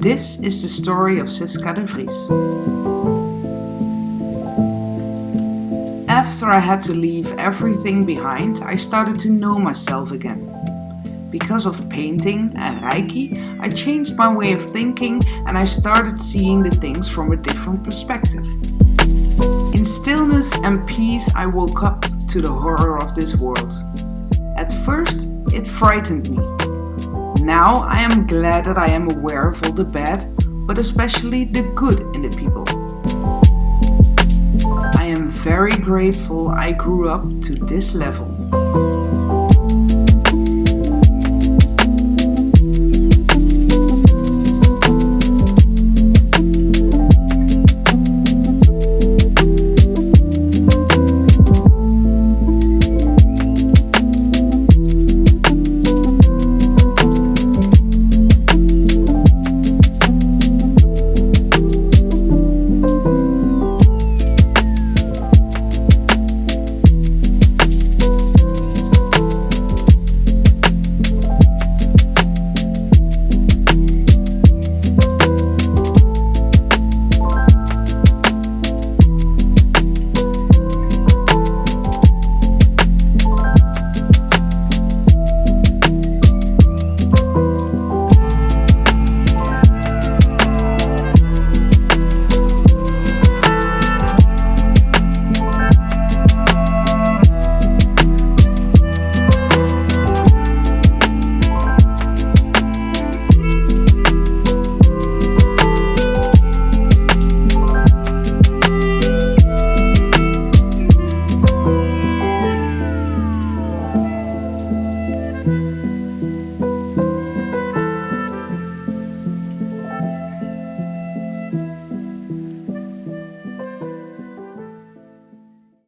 This is the story of Siska de Vries. After I had to leave everything behind, I started to know myself again. Because of painting and Reiki, I changed my way of thinking and I started seeing the things from a different perspective. In stillness and peace, I woke up to the horror of this world. At first, it frightened me. Now I am glad that I am aware of all the bad, but especially the good in the people. I am very grateful I grew up to this level.